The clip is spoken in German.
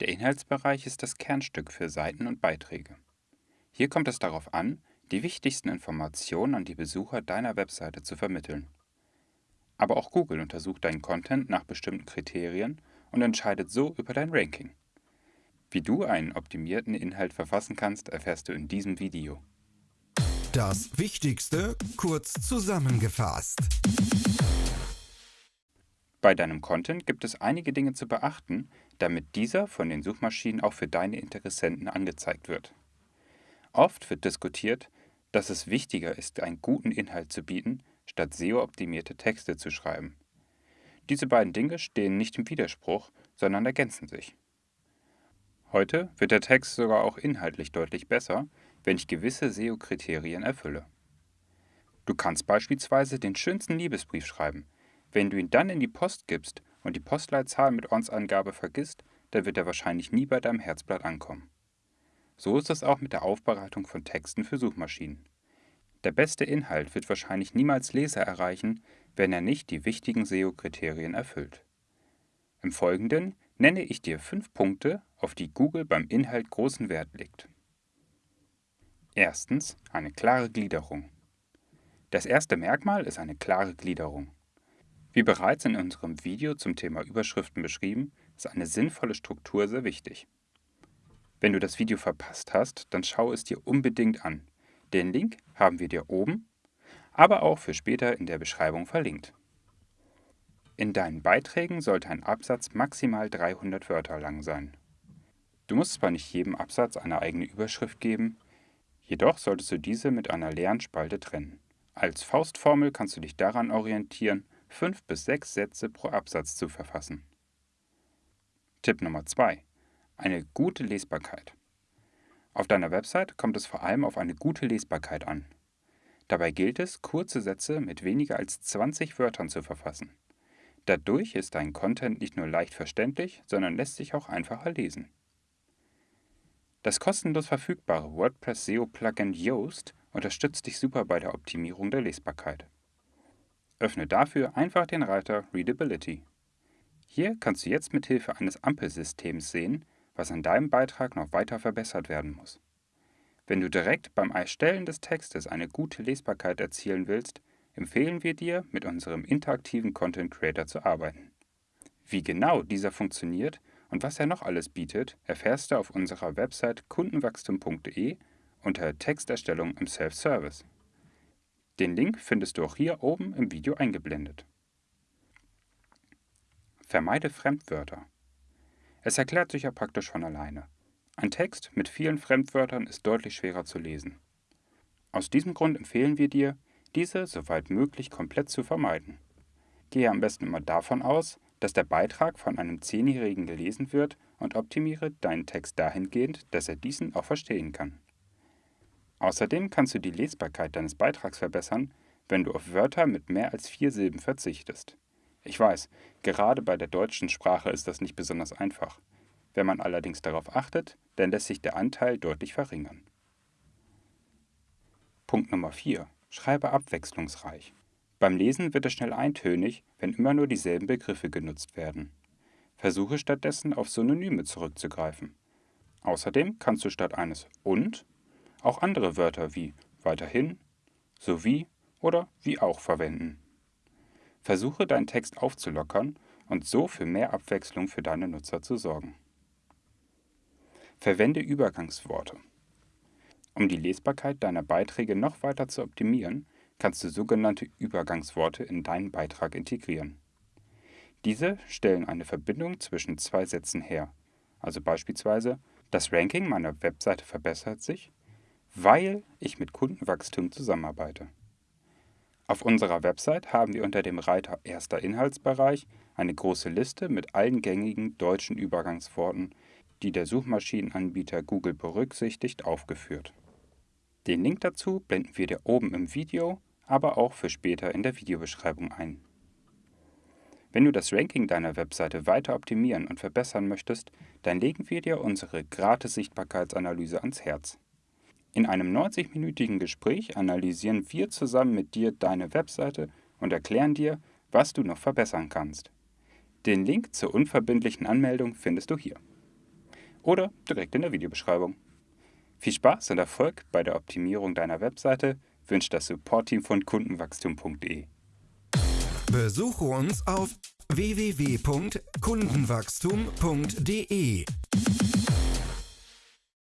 Der Inhaltsbereich ist das Kernstück für Seiten und Beiträge. Hier kommt es darauf an, die wichtigsten Informationen an die Besucher deiner Webseite zu vermitteln. Aber auch Google untersucht deinen Content nach bestimmten Kriterien und entscheidet so über dein Ranking. Wie du einen optimierten Inhalt verfassen kannst, erfährst du in diesem Video. Das Wichtigste kurz zusammengefasst. Bei deinem Content gibt es einige Dinge zu beachten, damit dieser von den Suchmaschinen auch für deine Interessenten angezeigt wird. Oft wird diskutiert, dass es wichtiger ist, einen guten Inhalt zu bieten, statt SEO-optimierte Texte zu schreiben. Diese beiden Dinge stehen nicht im Widerspruch, sondern ergänzen sich. Heute wird der Text sogar auch inhaltlich deutlich besser, wenn ich gewisse SEO-Kriterien erfülle. Du kannst beispielsweise den schönsten Liebesbrief schreiben, wenn du ihn dann in die Post gibst und die Postleitzahl mit Ortsangabe vergisst, dann wird er wahrscheinlich nie bei deinem Herzblatt ankommen. So ist es auch mit der Aufbereitung von Texten für Suchmaschinen. Der beste Inhalt wird wahrscheinlich niemals Leser erreichen, wenn er nicht die wichtigen SEO-Kriterien erfüllt. Im Folgenden nenne ich dir fünf Punkte, auf die Google beim Inhalt großen Wert legt. Erstens eine klare Gliederung. Das erste Merkmal ist eine klare Gliederung. Wie bereits in unserem Video zum Thema Überschriften beschrieben, ist eine sinnvolle Struktur sehr wichtig. Wenn du das Video verpasst hast, dann schau es dir unbedingt an. Den Link haben wir dir oben, aber auch für später in der Beschreibung verlinkt. In deinen Beiträgen sollte ein Absatz maximal 300 Wörter lang sein. Du musst zwar nicht jedem Absatz eine eigene Überschrift geben, jedoch solltest du diese mit einer leeren Spalte trennen. Als Faustformel kannst du dich daran orientieren, fünf bis sechs Sätze pro Absatz zu verfassen. Tipp Nummer 2. Eine gute Lesbarkeit. Auf deiner Website kommt es vor allem auf eine gute Lesbarkeit an. Dabei gilt es, kurze Sätze mit weniger als 20 Wörtern zu verfassen. Dadurch ist dein Content nicht nur leicht verständlich, sondern lässt sich auch einfacher lesen. Das kostenlos verfügbare WordPress SEO Plugin Yoast unterstützt dich super bei der Optimierung der Lesbarkeit. Öffne dafür einfach den Reiter Readability. Hier kannst du jetzt mit Hilfe eines Ampelsystems sehen, was an deinem Beitrag noch weiter verbessert werden muss. Wenn du direkt beim Erstellen des Textes eine gute Lesbarkeit erzielen willst, empfehlen wir dir, mit unserem interaktiven Content Creator zu arbeiten. Wie genau dieser funktioniert und was er noch alles bietet, erfährst du auf unserer Website kundenwachstum.de unter Texterstellung im Self-Service. Den Link findest du auch hier oben im Video eingeblendet. Vermeide Fremdwörter. Es erklärt sich ja praktisch von alleine. Ein Text mit vielen Fremdwörtern ist deutlich schwerer zu lesen. Aus diesem Grund empfehlen wir dir, diese soweit möglich komplett zu vermeiden. Gehe am besten immer davon aus, dass der Beitrag von einem Zehnjährigen gelesen wird und optimiere deinen Text dahingehend, dass er diesen auch verstehen kann. Außerdem kannst du die Lesbarkeit deines Beitrags verbessern, wenn du auf Wörter mit mehr als vier Silben verzichtest. Ich weiß, gerade bei der deutschen Sprache ist das nicht besonders einfach. Wenn man allerdings darauf achtet, dann lässt sich der Anteil deutlich verringern. Punkt Nummer 4. Schreibe abwechslungsreich. Beim Lesen wird es schnell eintönig, wenn immer nur dieselben Begriffe genutzt werden. Versuche stattdessen auf Synonyme zurückzugreifen. Außerdem kannst du statt eines und auch andere Wörter wie weiterhin, sowie oder wie auch verwenden. Versuche deinen Text aufzulockern und so für mehr Abwechslung für deine Nutzer zu sorgen. Verwende Übergangsworte. Um die Lesbarkeit deiner Beiträge noch weiter zu optimieren, kannst du sogenannte Übergangsworte in deinen Beitrag integrieren. Diese stellen eine Verbindung zwischen zwei Sätzen her, also beispielsweise das Ranking meiner Webseite verbessert sich weil ich mit Kundenwachstum zusammenarbeite. Auf unserer Website haben wir unter dem Reiter Erster Inhaltsbereich eine große Liste mit allen gängigen deutschen Übergangsworten, die der Suchmaschinenanbieter Google berücksichtigt, aufgeführt. Den Link dazu blenden wir dir oben im Video, aber auch für später in der Videobeschreibung ein. Wenn du das Ranking deiner Webseite weiter optimieren und verbessern möchtest, dann legen wir dir unsere gratis Sichtbarkeitsanalyse ans Herz. In einem 90-minütigen Gespräch analysieren wir zusammen mit dir deine Webseite und erklären dir, was du noch verbessern kannst. Den Link zur unverbindlichen Anmeldung findest du hier. Oder direkt in der Videobeschreibung. Viel Spaß und Erfolg bei der Optimierung deiner Webseite wünscht das Support-Team von kundenwachstum.de. Besuche uns auf www.kundenwachstum.de